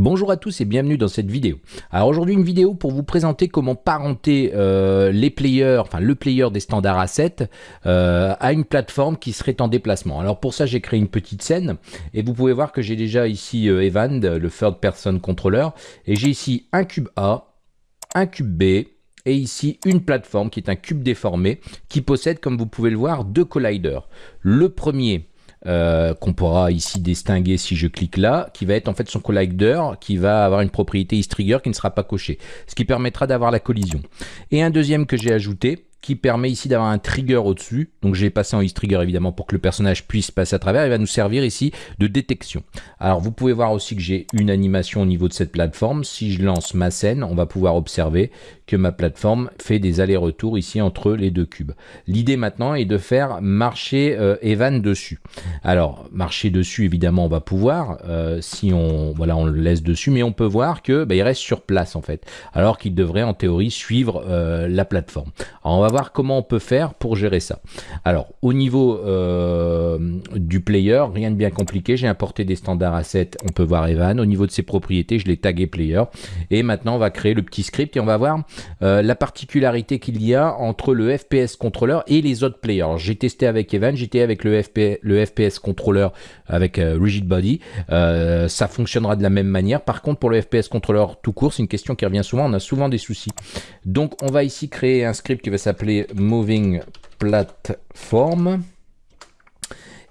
Bonjour à tous et bienvenue dans cette vidéo. Alors aujourd'hui une vidéo pour vous présenter comment parenter euh, les players, enfin le player des standards assets euh, à une plateforme qui serait en déplacement. Alors pour ça j'ai créé une petite scène et vous pouvez voir que j'ai déjà ici euh, Evan, le third person controller, et j'ai ici un cube A, un cube B, et ici une plateforme qui est un cube déformé qui possède comme vous pouvez le voir deux colliders. Le premier euh, qu'on pourra ici distinguer si je clique là, qui va être en fait son collider, qui va avoir une propriété is-trigger qui ne sera pas cochée, ce qui permettra d'avoir la collision. Et un deuxième que j'ai ajouté, qui permet ici d'avoir un trigger au-dessus. Donc j'ai passé en is trigger évidemment pour que le personnage puisse passer à travers. Il va nous servir ici de détection. Alors vous pouvez voir aussi que j'ai une animation au niveau de cette plateforme. Si je lance ma scène, on va pouvoir observer que ma plateforme fait des allers-retours ici entre les deux cubes. L'idée maintenant est de faire marcher euh, Evan dessus. Alors marcher dessus évidemment on va pouvoir euh, si on voilà on le laisse dessus mais on peut voir que bah, il reste sur place en fait alors qu'il devrait en théorie suivre euh, la plateforme. Alors on va voir comment on peut faire pour gérer ça. Alors au niveau du player rien de bien compliqué j'ai importé des standards assets on peut voir Evan au niveau de ses propriétés je l'ai tagué player et maintenant on va créer le petit script et on va voir euh, la particularité qu'il y a entre le FPS controller et les autres players. J'ai testé avec Evan, j'étais avec le, le FPS controller avec euh, Rigid Body. Euh, ça fonctionnera de la même manière. Par contre, pour le FPS controller tout court, c'est une question qui revient souvent. On a souvent des soucis. Donc, on va ici créer un script qui va s'appeler Moving Platform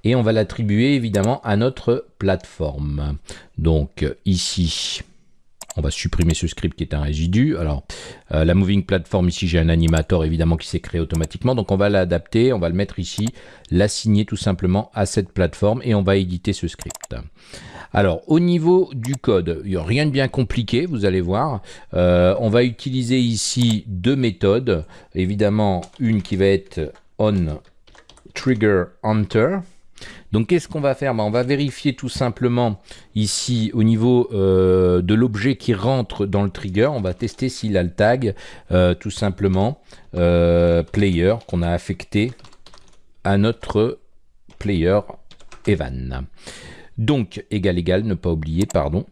et on va l'attribuer évidemment à notre plateforme. Donc ici, on va supprimer ce script qui est un résidu. Alors, euh, la moving platform, ici, j'ai un animator évidemment qui s'est créé automatiquement. Donc, on va l'adapter, on va le mettre ici, l'assigner tout simplement à cette plateforme et on va éditer ce script. Alors, au niveau du code, il n'y a rien de bien compliqué, vous allez voir. Euh, on va utiliser ici deux méthodes. Évidemment, une qui va être on trigger enter donc qu'est-ce qu'on va faire? Ben, On va vérifier tout simplement ici au niveau euh, de l'objet qui rentre dans le trigger. On va tester s'il a le tag euh, tout simplement euh, player qu'on a affecté à notre player Evan. Donc égal égal, ne pas oublier, pardon.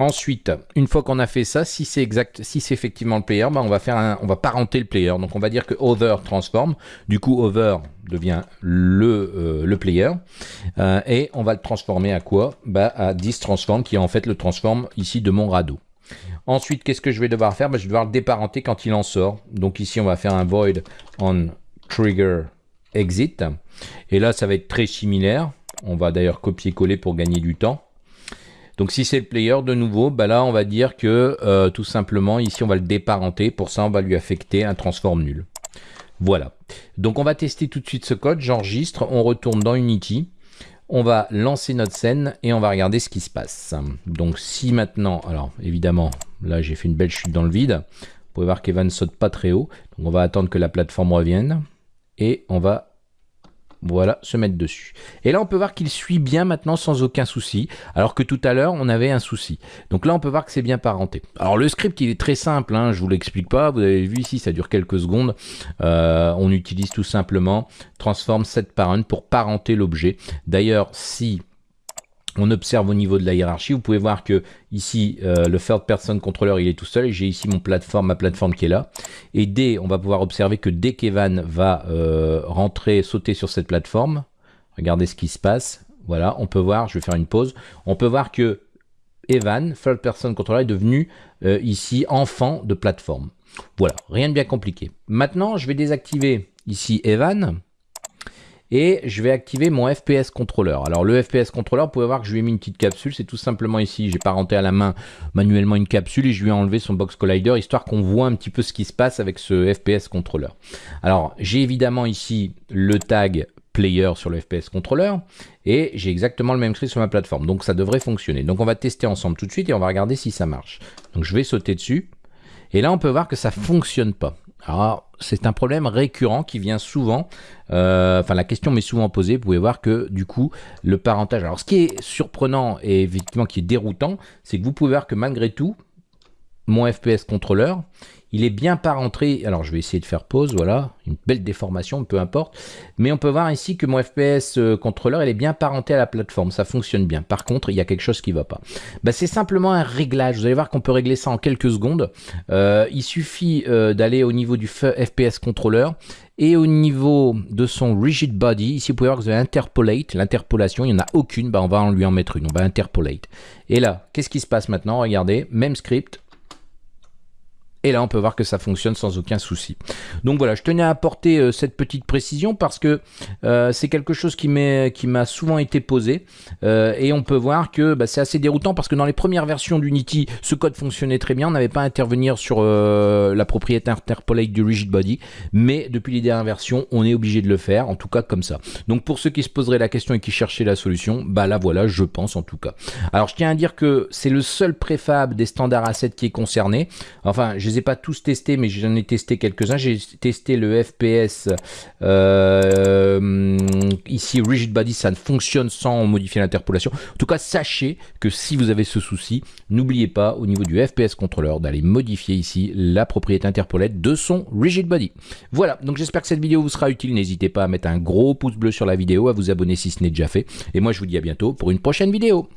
Ensuite, une fois qu'on a fait ça, si c'est exact, si c'est effectivement le player, ben on va faire va parenter le player. Donc on va dire que over transforme. Du coup, over devient le, euh, le player. Euh, et on va le transformer à quoi? Bah, À this transform, qui est en fait le transform ici de mon radeau. Ensuite, qu'est-ce que je vais devoir faire? Bah, Je vais devoir le déparenter quand il en sort. Donc ici, on va faire un void on trigger exit. Et là, ça va être très similaire. On va d'ailleurs copier-coller pour gagner du temps. Donc si c'est le player de nouveau, bah là on va dire que euh, tout simplement ici on va le déparenter. Pour ça on va lui affecter un transform nul. Voilà. Donc on va tester tout de suite ce code. J'enregistre, on retourne dans Unity. On va lancer notre scène et on va regarder ce qui se passe. Donc si maintenant, alors évidemment, là j'ai fait une belle chute dans le vide. Vous pouvez voir qu'Evan saute pas très haut. Donc on va attendre que la plateforme revienne. Et on va voilà, se mettre dessus. Et là, on peut voir qu'il suit bien maintenant sans aucun souci, alors que tout à l'heure, on avait un souci. Donc là, on peut voir que c'est bien parenté. Alors le script, il est très simple, hein, je vous l'explique pas. Vous avez vu ici, ça dure quelques secondes. Euh, on utilise tout simplement transform set parent pour parenter l'objet. D'ailleurs, si on observe au niveau de la hiérarchie, vous pouvez voir que ici, euh, le third person controller, il est tout seul, j'ai ici mon plateforme, ma plateforme qui est là. Et dès, on va pouvoir observer que dès qu'Evan va euh, rentrer, sauter sur cette plateforme, regardez ce qui se passe. Voilà, on peut voir, je vais faire une pause, on peut voir que Evan, third person controller, est devenu euh, ici enfant de plateforme. Voilà, rien de bien compliqué. Maintenant, je vais désactiver ici Evan et je vais activer mon FPS controller. Alors le FPS controller, vous pouvez voir que je lui ai mis une petite capsule, c'est tout simplement ici, j'ai parenté à la main manuellement une capsule et je lui ai enlevé son box collider histoire qu'on voit un petit peu ce qui se passe avec ce FPS controller. Alors j'ai évidemment ici le tag player sur le FPS controller et j'ai exactement le même script sur ma plateforme. Donc ça devrait fonctionner. Donc on va tester ensemble tout de suite et on va regarder si ça marche. Donc je vais sauter dessus. Et là on peut voir que ça fonctionne pas. Alors, c'est un problème récurrent qui vient souvent, euh, enfin la question m'est souvent posée, vous pouvez voir que du coup, le parentage, alors ce qui est surprenant et effectivement qui est déroutant, c'est que vous pouvez voir que malgré tout, mon FPS controller, il est bien parenté. Alors je vais essayer de faire pause, voilà, une belle déformation, peu importe. Mais on peut voir ici que mon FPS euh, contrôleur, est bien parenté à la plateforme, ça fonctionne bien. Par contre, il y a quelque chose qui ne va pas. Bah, c'est simplement un réglage. Vous allez voir qu'on peut régler ça en quelques secondes. Euh, il suffit euh, d'aller au niveau du FPS contrôleur et au niveau de son rigid body, ici vous pouvez voir que vous avez interpolate, l'interpolation, il n'y en a aucune, bah on va lui en mettre une, on va interpolate. Et là, qu'est-ce qui se passe maintenant? Regardez, même script, et là, on peut voir que ça fonctionne sans aucun souci. Donc voilà, je tenais à apporter euh, cette petite précision parce que euh, c'est quelque chose qui m'a souvent été posé. Euh, et on peut voir que bah, c'est assez déroutant parce que dans les premières versions d'Unity, ce code fonctionnait très bien. On n'avait pas à intervenir sur la propriété interpolate du rigid body. Mais depuis les dernières versions, on est obligé de le faire, en tout cas comme ça. Donc pour ceux qui se poseraient la question et qui cherchaient la solution, bah là voilà, je pense en tout cas. Alors je tiens à dire que c'est le seul préfab des standards A7 qui est concerné. Enfin, je les ai pas tous testés, mais j'en ai testé quelques-uns. J'ai testé le FPS euh, ici, Rigid Body, ça ne fonctionne sans modifier l'interpolation. En tout cas, sachez que si vous avez ce souci, n'oubliez pas au niveau du FPS contrôleur d'aller modifier ici la propriété interpolate de son Rigid Body. Voilà, donc j'espère que cette vidéo vous sera utile. N'hésitez pas à mettre un gros pouce bleu sur la vidéo, à vous abonner si ce n'est déjà fait. Et moi, je vous dis à bientôt pour une prochaine vidéo.